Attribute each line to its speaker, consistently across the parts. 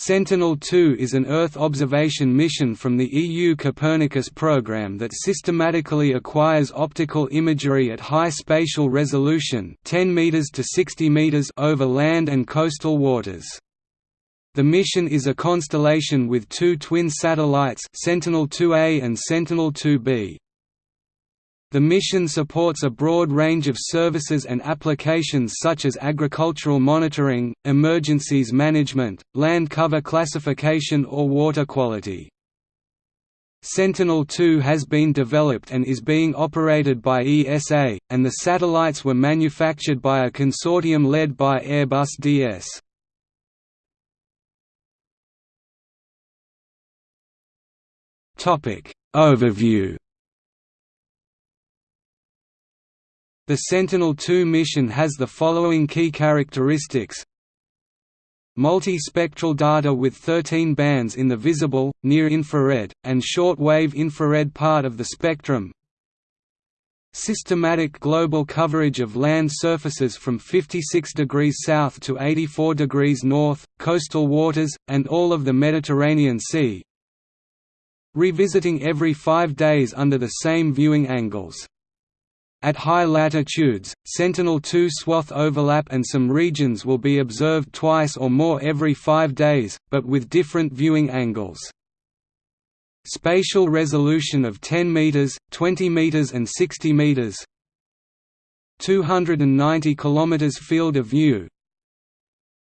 Speaker 1: Sentinel-2 is an Earth observation mission from the EU Copernicus program that systematically acquires optical imagery at high spatial resolution 10 meters to 60 meters over land and coastal waters. The mission is a constellation with two twin satellites Sentinel-2A and Sentinel-2B. The mission supports a broad range of services and applications such as agricultural monitoring, emergencies management, land cover classification or water quality. Sentinel-2 has been developed and is being operated by ESA, and the satellites were manufactured by a consortium led by Airbus DS. Overview The Sentinel-2 mission has the following key characteristics. Multi-spectral data with 13 bands in the visible, near-infrared, and short-wave infrared part of the spectrum. Systematic global coverage of land surfaces from 56 degrees south to 84 degrees north, coastal waters, and all of the Mediterranean Sea. Revisiting every five days under the same viewing angles at high latitudes, Sentinel-2 swath overlap and some regions will be observed twice or more every five days, but with different viewing angles. Spatial resolution of 10 meters, 20 meters and 60 meters. 290 kilometers field of view,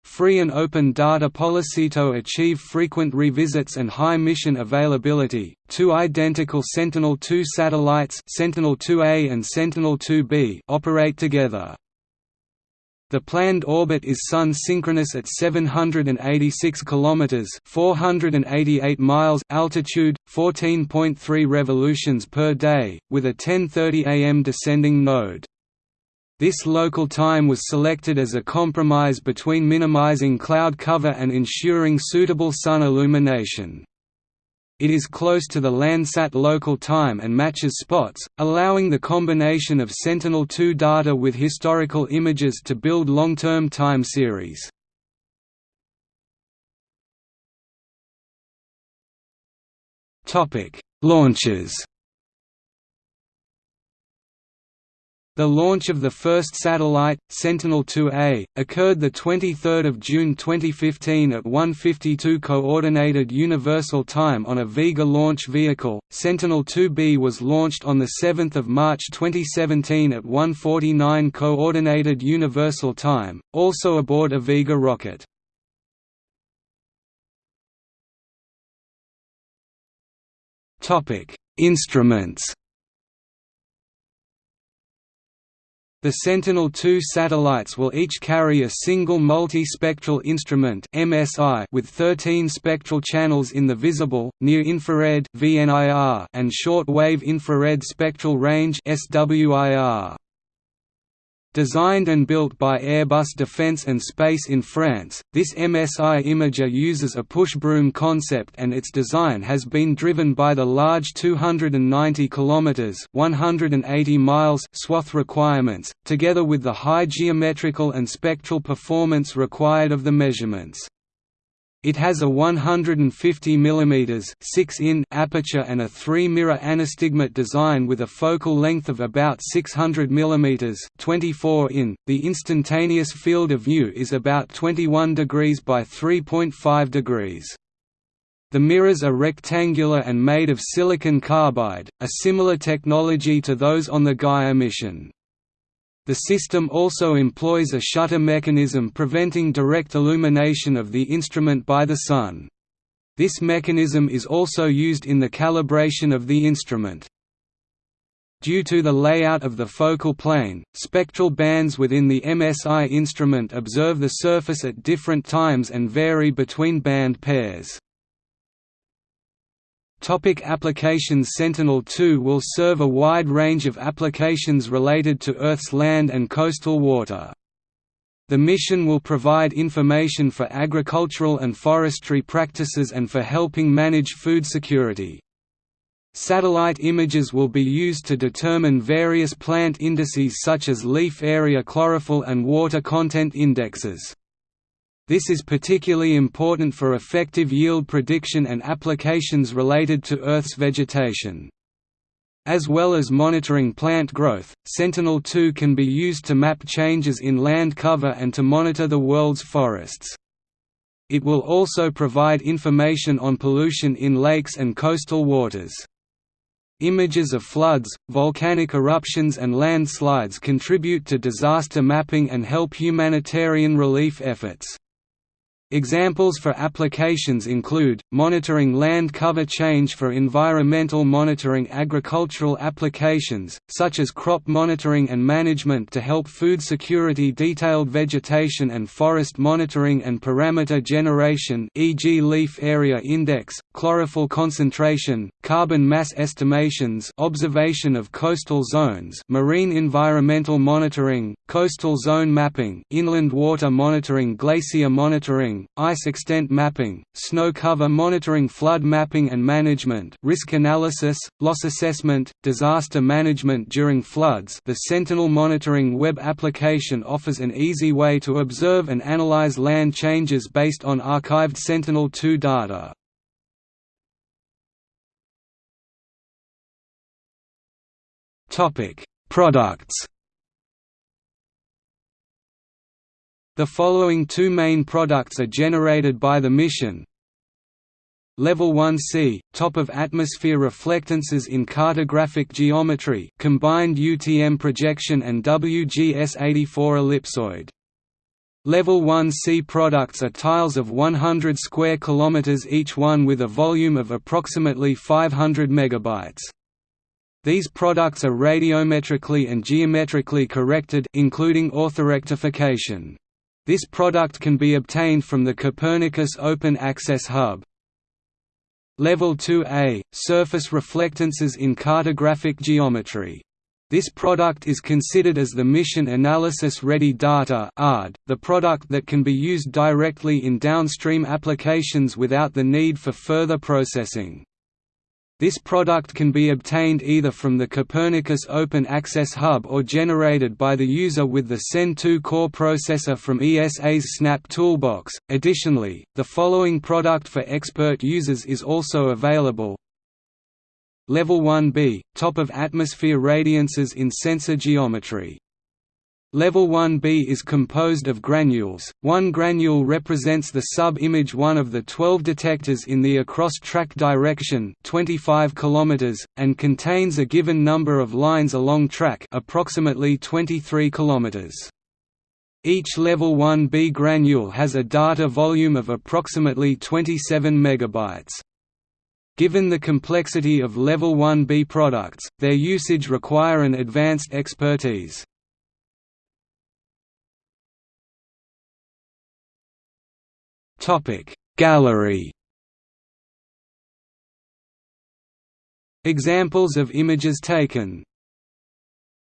Speaker 1: Free and open data policy to achieve frequent revisits and high mission availability. Two identical Sentinel-2 satellites, Sentinel-2A and Sentinel-2B, operate together. The planned orbit is Sun synchronous at 786 kilometers, 488 miles altitude, 14.3 revolutions per day, with a 10:30 am descending node. This local time was selected as a compromise between minimizing cloud cover and ensuring suitable sun illumination. It is close to the Landsat local time and matches SPOT's, allowing the combination of Sentinel-2 data with historical images to build long-term time series. Launches The launch of the first satellite, Sentinel-2A, occurred 23 June 2015 at 1:52 Coordinated Universal Time on a Vega launch vehicle. Sentinel-2B was launched on 7 March 2017 at 1:49 Coordinated Universal Time, also aboard a Vega rocket. Topic: Instruments. The Sentinel-2 satellites will each carry a single multi-spectral instrument (MSI) with 13 spectral channels in the visible, near-infrared (VNIR) and short-wave infrared spectral range (SWIR). Designed and built by Airbus Defence and Space in France, this MSI imager uses a push-broom concept and its design has been driven by the large 290 km 180 miles swath requirements, together with the high geometrical and spectral performance required of the measurements. It has a 150 mm 6 in aperture and a three-mirror anastigmat design with a focal length of about 600 mm 24 in. The instantaneous field of view is about 21 degrees by 3.5 degrees. The mirrors are rectangular and made of silicon carbide, a similar technology to those on the Gaia mission. The system also employs a shutter mechanism preventing direct illumination of the instrument by the sun. This mechanism is also used in the calibration of the instrument. Due to the layout of the focal plane, spectral bands within the MSI instrument observe the surface at different times and vary between band pairs. Topic applications Sentinel-2 will serve a wide range of applications related to Earth's land and coastal water. The mission will provide information for agricultural and forestry practices and for helping manage food security. Satellite images will be used to determine various plant indices such as leaf area chlorophyll and water content indexes. This is particularly important for effective yield prediction and applications related to Earth's vegetation. As well as monitoring plant growth, Sentinel-2 can be used to map changes in land cover and to monitor the world's forests. It will also provide information on pollution in lakes and coastal waters. Images of floods, volcanic eruptions and landslides contribute to disaster mapping and help humanitarian relief efforts. Examples for applications include, monitoring land cover change for environmental monitoring agricultural applications, such as crop monitoring and management to help food security detailed vegetation and forest monitoring and parameter generation e.g. leaf area index, chlorophyll concentration, carbon mass estimations observation of coastal zones marine environmental monitoring, coastal zone mapping inland water monitoring glacier monitoring ice extent mapping, snow cover monitoring flood mapping and management risk analysis, loss assessment, disaster management during floods the Sentinel Monitoring web application offers an easy way to observe and analyze land changes based on archived Sentinel-2 data. Products The following two main products are generated by the mission Level 1C, top of atmosphere reflectances in cartographic geometry combined UTM projection and WGS-84 ellipsoid. Level 1C products are tiles of 100 square kilometers each one with a volume of approximately 500 megabytes. These products are radiometrically and geometrically corrected including orthorectification. This product can be obtained from the Copernicus Open Access Hub. Level 2A – Surface reflectances in cartographic geometry. This product is considered as the Mission Analysis Ready Data the product that can be used directly in downstream applications without the need for further processing. This product can be obtained either from the Copernicus Open Access Hub or generated by the user with the Sen2Cor processor from ESA's Snap Toolbox. Additionally, the following product for expert users is also available. Level 1B – Top of atmosphere radiances in sensor geometry Level 1b is composed of granules, one granule represents the sub-image one of the 12 detectors in the across-track direction 25 km, and contains a given number of lines along track approximately 23 km. Each level 1b granule has a data volume of approximately 27 MB. Given the complexity of level 1b products, their usage require an advanced expertise. Topic Gallery. Examples of images taken